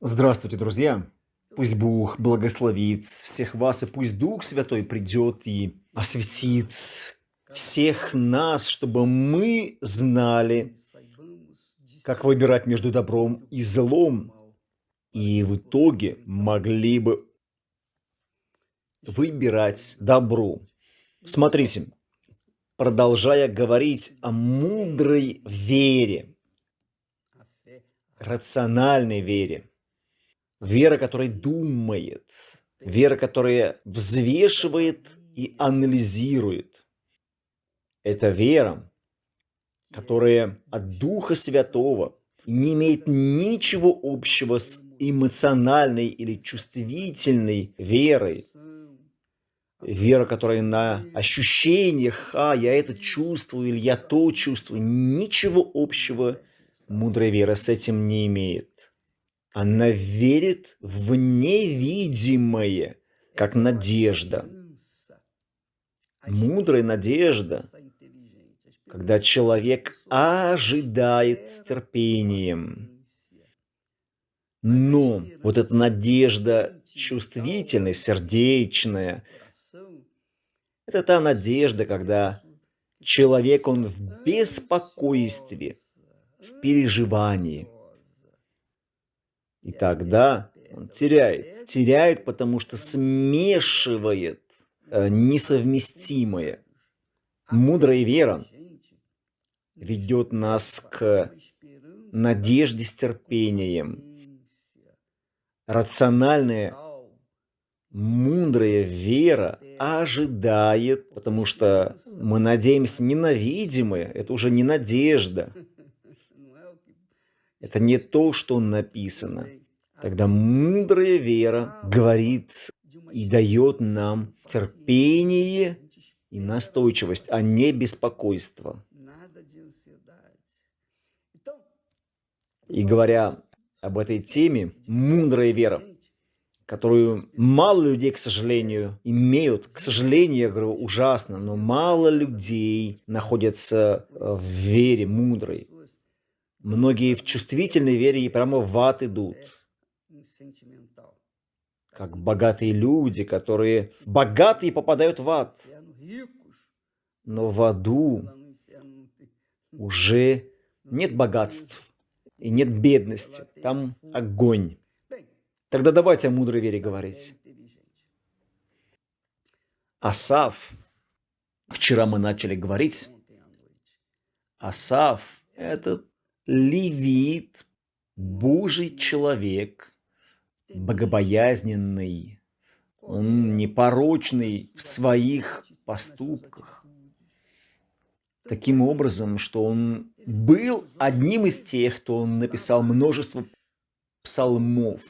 Здравствуйте, друзья! Пусть Бог благословит всех вас, и пусть Дух Святой придет и осветит всех нас, чтобы мы знали, как выбирать между добром и злом, и в итоге могли бы выбирать добро. Смотрите, продолжая говорить о мудрой вере, рациональной вере, Вера, которая думает, вера, которая взвешивает и анализирует. Это вера, которая от Духа Святого не имеет ничего общего с эмоциональной или чувствительной верой. Вера, которая на ощущениях, а, я это чувствую или я то чувствую, ничего общего мудрая вера с этим не имеет. Она верит в невидимое, как надежда. Мудрая надежда, когда человек ожидает с терпением. Но вот эта надежда чувствительная, сердечная, это та надежда, когда человек, он в беспокойстве, в переживании – и тогда он теряет. Теряет, потому что смешивает э, несовместимое. Мудрая вера ведет нас к надежде с терпением. Рациональная, мудрая вера ожидает, потому что мы надеемся не на видимое, это уже не надежда, это не то, что написано. Тогда мудрая вера говорит и дает нам терпение и настойчивость, а не беспокойство. И говоря об этой теме, мудрая вера, которую мало людей, к сожалению, имеют. К сожалению, я говорю, ужасно, но мало людей находятся в вере мудрой. Многие в чувствительной вере и прямо в ад идут. Как богатые люди, которые богатые попадают в ад. Но в аду уже нет богатств и нет бедности. Там огонь. Тогда давайте о мудрой вере говорить. Асав. Вчера мы начали говорить. Асав – это левит, Божий человек, богобоязненный, он непорочный в своих поступках. Таким образом, что он был одним из тех, кто написал множество псалмов.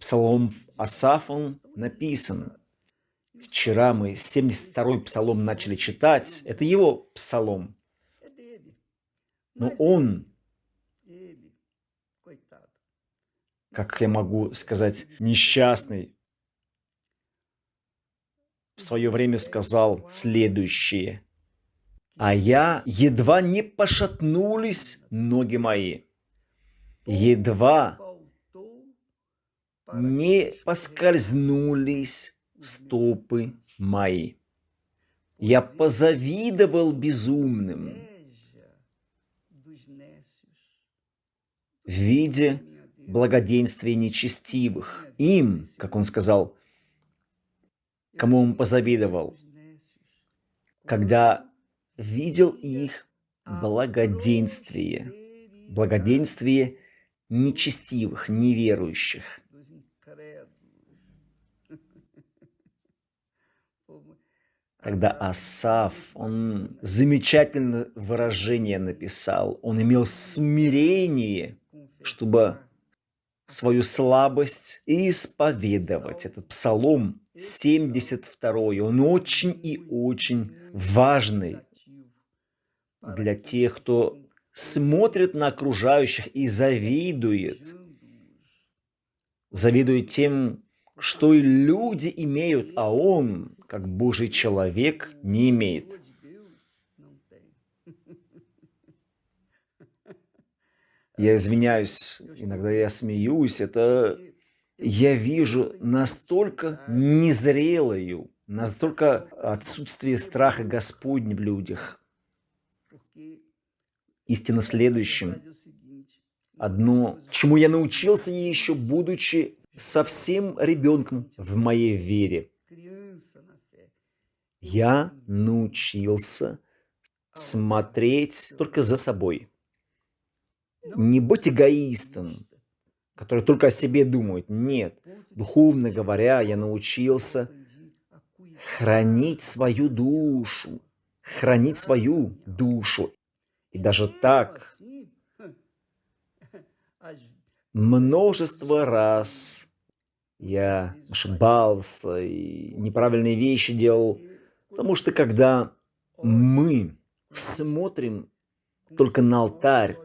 Псалом Асафом написан. Вчера мы 72-й псалом начали читать. Это его псалом. Но он как я могу сказать, несчастный, в свое время сказал следующее. А я едва не пошатнулись ноги мои, едва не поскользнулись стопы мои. Я позавидовал безумным, видя благоденствие нечестивых. Им, как он сказал, кому он позавидовал, когда видел их благоденствие, благоденствие нечестивых, неверующих. Когда Асав, он замечательное выражение написал, он имел смирение, чтобы свою слабость и исповедовать. Этот псалом 72, он очень и очень важный для тех, кто смотрит на окружающих и завидует. Завидует тем, что и люди имеют, а он, как Божий человек, не имеет. Я извиняюсь, иногда я смеюсь, это я вижу настолько незрелую, настолько отсутствие страха Господня в людях. Истина в следующем. Одно, чему я научился еще будучи совсем ребенком в моей вере. Я научился смотреть только за собой. Не быть эгоистом, который только о себе думает. Нет. Духовно говоря, я научился хранить свою душу. Хранить свою душу. И даже так множество раз я ошибался и неправильные вещи делал, потому что когда мы смотрим только на алтарь,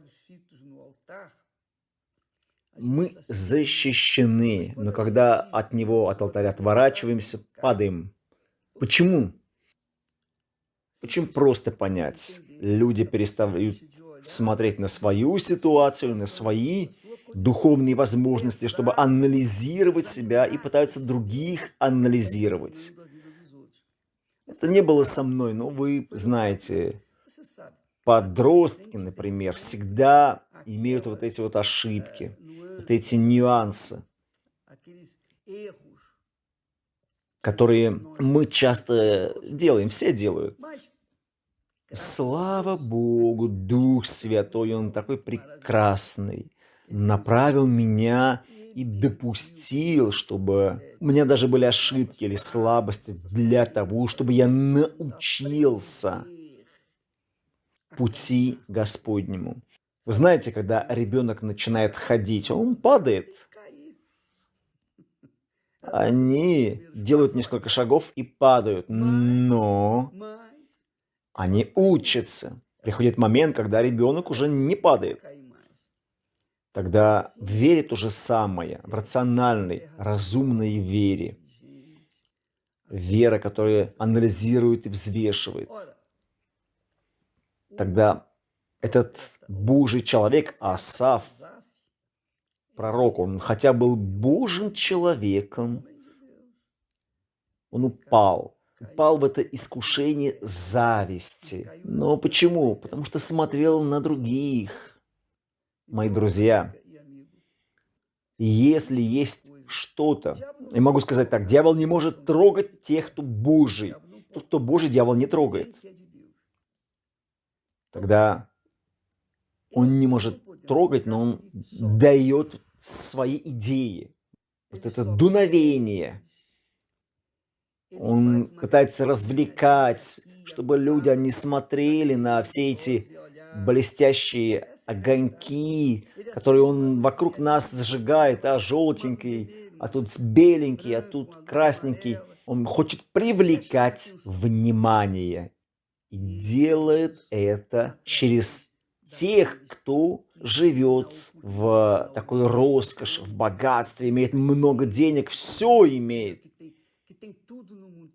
мы защищены, но когда от него, от алтаря отворачиваемся, падаем. Почему? Очень просто понять. Люди перестают смотреть на свою ситуацию, на свои духовные возможности, чтобы анализировать себя и пытаются других анализировать. Это не было со мной, но вы знаете, подростки, например, всегда имеют вот эти вот ошибки, вот эти нюансы, которые мы часто делаем, все делают. Слава Богу, Дух Святой, Он такой прекрасный, направил меня и допустил, чтобы у меня даже были ошибки или слабости для того, чтобы я научился пути Господнему. Вы знаете, когда ребенок начинает ходить, он падает. Они делают несколько шагов и падают, но они учатся. Приходит момент, когда ребенок уже не падает. Тогда в вере то самое, в рациональной, разумной вере. Вера, которая анализирует и взвешивает. Тогда этот Божий человек, Асав, пророк, он хотя был Божьим человеком, он упал, упал в это искушение зависти. Но почему? Потому что смотрел на других. Мои друзья, если есть что-то, я могу сказать так, дьявол не может трогать тех, кто Божий. Тот, кто Божий, дьявол не трогает. Тогда он не может трогать, но он дает свои идеи. Вот это дуновение. Он пытается развлекать, чтобы люди не смотрели на все эти блестящие огоньки, которые он вокруг нас зажигает, а желтенький, а тут беленький, а тут красненький. Он хочет привлекать внимание и делает это через тех, кто живет в такой роскоши, в богатстве, имеет много денег, все имеет.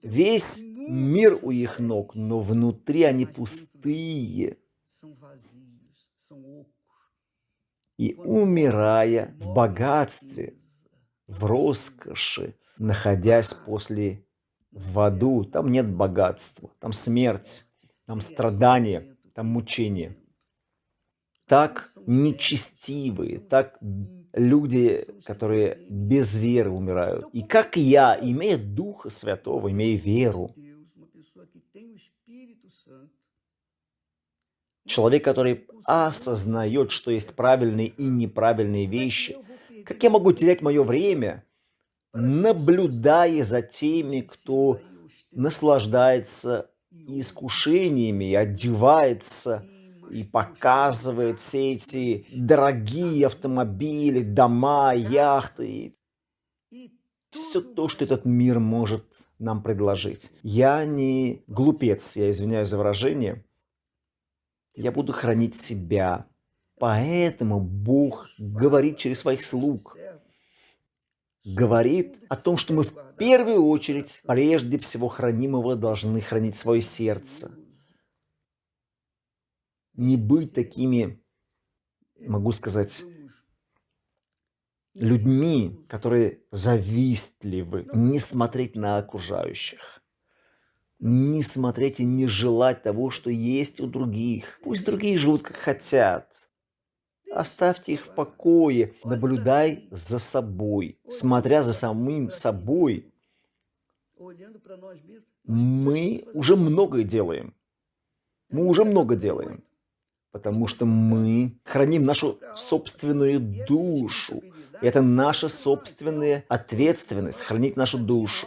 Весь мир у их ног, но внутри они пустые. И умирая в богатстве, в роскоши, находясь после в аду, там нет богатства, там смерть там страдания, там мучения. Так нечестивые, так люди, которые без веры умирают. И как я, имея Духа Святого, имея веру, человек, который осознает, что есть правильные и неправильные вещи, как я могу терять мое время, наблюдая за теми, кто наслаждается искушениями, одевается и показывает все эти дорогие автомобили, дома, яхты. Все то, что этот мир может нам предложить. Я не глупец, я извиняюсь за выражение. Я буду хранить себя. Поэтому Бог говорит через своих слуг говорит о том, что мы в первую очередь, прежде всего хранимого, должны хранить свое сердце. Не быть такими могу сказать, людьми, которые завистливы, не смотреть на окружающих, не смотреть и не желать того, что есть у других. Пусть другие живут как хотят. Оставьте их в покое, наблюдай за собой. Смотря за самим собой, мы уже многое делаем. Мы уже много делаем. Потому что мы храним нашу собственную душу. Это наша собственная ответственность, хранить нашу душу.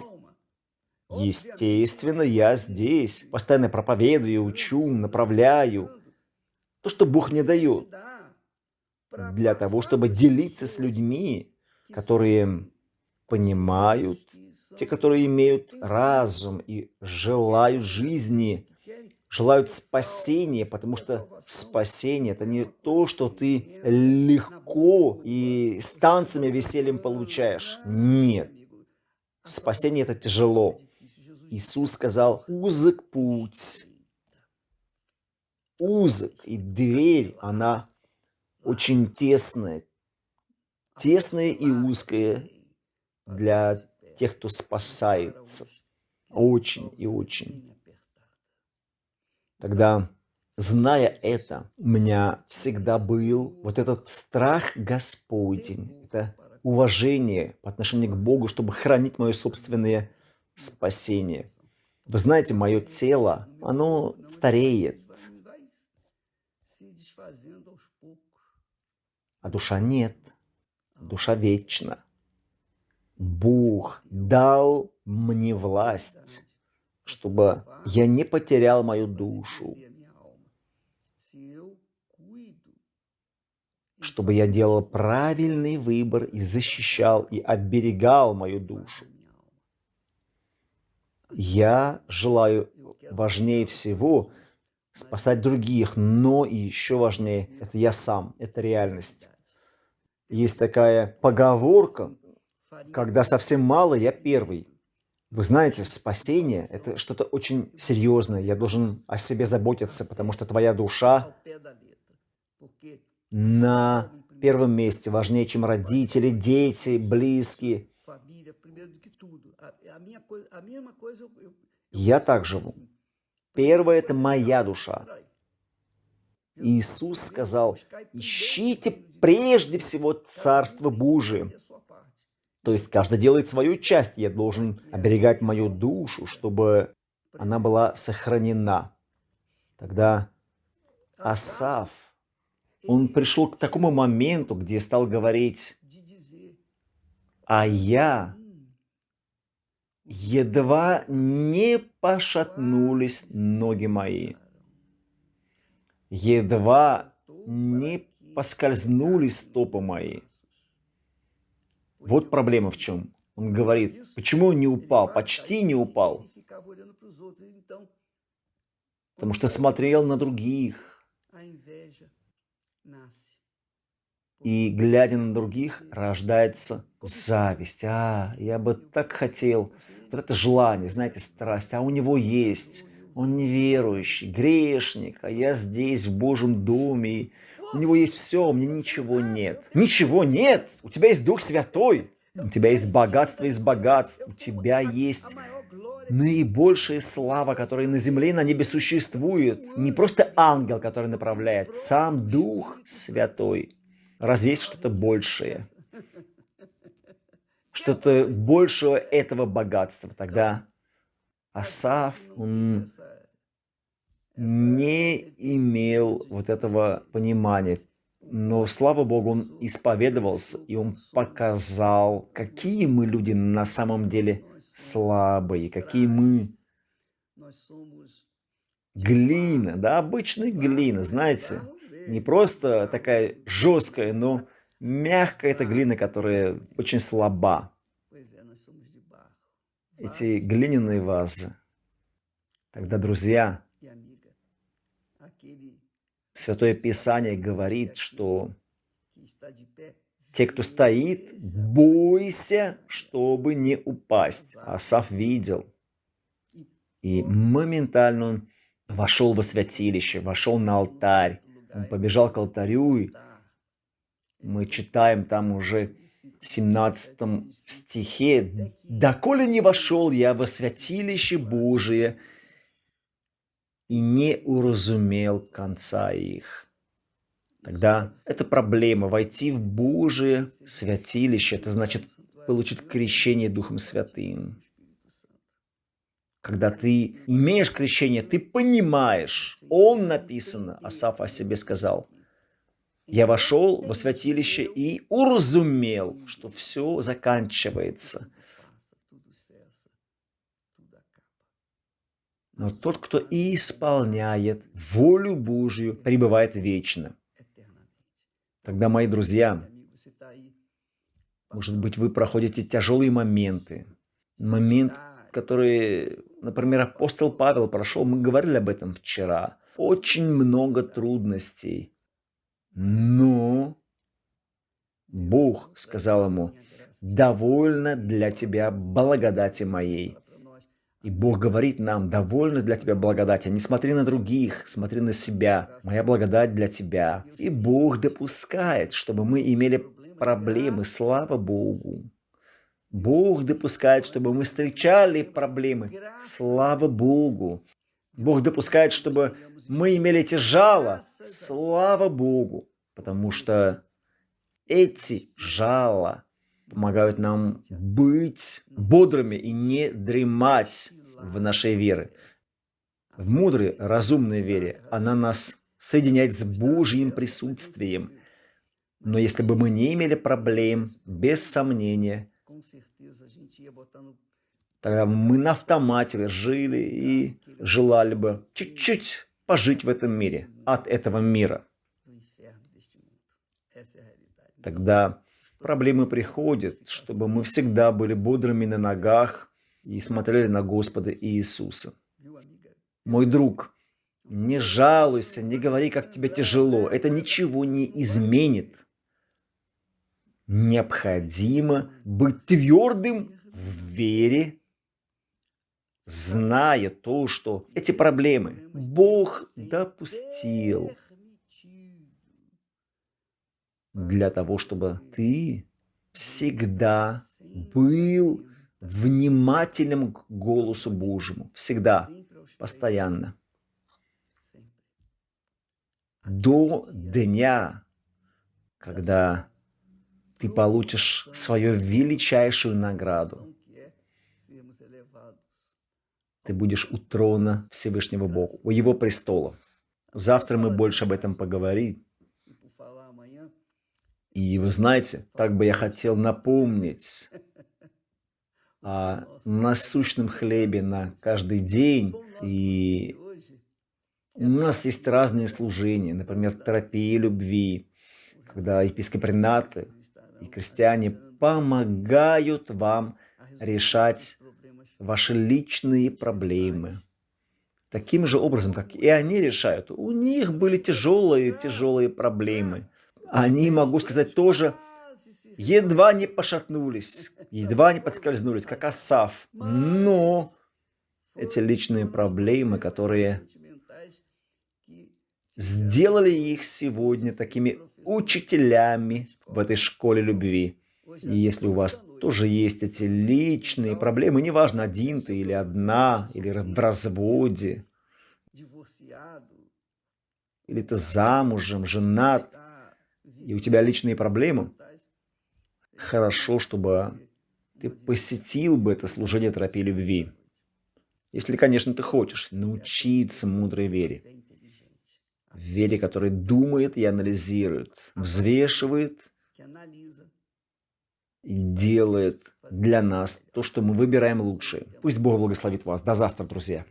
Естественно, я здесь, постоянно проповедую, учу, направляю. То, что Бог мне дает. Для того, чтобы делиться с людьми, которые понимают, те, которые имеют разум и желают жизни, желают спасения, потому что спасение – это не то, что ты легко и с танцами весельем получаешь. Нет. Спасение – это тяжело. Иисус сказал, узок путь. Узок, и дверь, она очень тесная. Тесная и узкая для тех, кто спасается. Очень и очень. Тогда, зная это, у меня всегда был вот этот страх Господень, это уважение по отношению к Богу, чтобы хранить мое собственное спасение. Вы знаете, мое тело, оно стареет, а душа нет, душа вечна. Бог дал мне власть чтобы я не потерял мою душу, чтобы я делал правильный выбор и защищал и оберегал мою душу. Я желаю важнее всего спасать других, но еще важнее – это я сам, это реальность. Есть такая поговорка, когда совсем мало, я первый. Вы знаете, спасение – это что-то очень серьезное. Я должен о себе заботиться, потому что твоя душа на первом месте, важнее, чем родители, дети, близкие. Я так живу. Первое – это моя душа. Иисус сказал, ищите прежде всего Царство Божие, то есть каждый делает свою часть. Я должен оберегать мою душу, чтобы она была сохранена. Тогда Асав, он пришел к такому моменту, где стал говорить, а я едва не пошатнулись ноги мои, едва не поскользнулись стопы мои. Вот проблема в чем. Он говорит, почему он не упал, почти не упал. Потому что смотрел на других. И глядя на других, рождается зависть. А, я бы так хотел. Вот это желание, знаете, страсть. А у него есть. Он неверующий, грешник. А я здесь, в Божьем доме. У него есть все, у меня ничего нет. Ничего нет! У тебя есть Дух Святой. У тебя есть богатство из богатств. У тебя есть наибольшая слава, которая на земле и на небе существует. Не просто ангел, который направляет, сам Дух Святой. Разве есть что-то большее? Что-то большего этого богатства. Тогда Асав, он не имел вот этого понимания. Но, слава Богу, он исповедовался, и он показал, какие мы люди на самом деле слабые, какие мы глина, да, обычная глина, знаете, не просто такая жесткая, но мягкая эта глина, которая очень слаба. Эти глиняные вазы. Тогда, друзья, Святое Писание говорит, что те, кто стоит, бойся, чтобы не упасть. Асав видел. И моментально он вошел во святилище, вошел на алтарь. Он побежал к алтарю и Мы читаем там уже в 17 стихе, «Доколе не вошел я во святилище Божие и не уразумел конца их». Тогда это проблема. Войти в Божие святилище, это значит получить крещение Духом Святым. Когда ты имеешь крещение, ты понимаешь, он написано, Асаф о себе сказал, я вошел во святилище и уразумел, что все заканчивается. Но тот, кто исполняет волю Божью, пребывает вечно. Тогда, мои друзья, может быть, вы проходите тяжелые моменты. Момент, который, например, апостол Павел прошел, мы говорили об этом вчера. Очень много трудностей. Но Бог сказал ему, довольно для тебя благодати моей. И Бог говорит нам, довольно для тебя благодати. Не смотри на других, смотри на себя. Моя благодать для тебя. И Бог допускает, чтобы мы имели проблемы, слава Богу. Бог допускает, чтобы мы встречали проблемы, слава Богу. Бог допускает, чтобы мы имели эти жало, слава Богу. Потому что эти жала помогают нам быть бодрыми и не дремать в нашей вере. В мудрой, разумной вере. Она нас соединяет с Божьим присутствием – но если бы мы не имели проблем, без сомнения, тогда мы на автомате жили и желали бы чуть-чуть пожить в этом мире, от этого мира. Тогда проблемы приходят, чтобы мы всегда были бодрыми на ногах и смотрели на Господа Иисуса. Мой друг, не жалуйся, не говори, как тебе тяжело. Это ничего не изменит необходимо быть твердым в вере, зная то, что эти проблемы Бог допустил для того, чтобы ты всегда был внимательным к голосу Божьему. Всегда, постоянно. До дня, когда ты получишь свою величайшую награду. Ты будешь у трона Всевышнего Бога, у Его престола. Завтра мы больше об этом поговорим. И вы знаете, так бы я хотел напомнить о насущном хлебе на каждый день. И у нас есть разные служения, например, терапия любви, когда епископринаты и крестьяне помогают вам решать ваши личные проблемы. Таким же образом, как и они решают. У них были тяжелые-тяжелые проблемы. Они, могу сказать, тоже едва не пошатнулись, едва не подскользнулись, как Асав. Но эти личные проблемы, которые сделали их сегодня такими учителями в этой школе любви. И если у вас тоже есть эти личные проблемы, неважно, один ты или одна, или в разводе, или ты замужем, женат, и у тебя личные проблемы, хорошо, чтобы ты посетил бы это служение терапии любви. Если, конечно, ты хочешь научиться мудрой вере вере, который думает и анализирует, взвешивает и делает для нас то, что мы выбираем лучшее. Пусть Бог благословит вас. До завтра, друзья.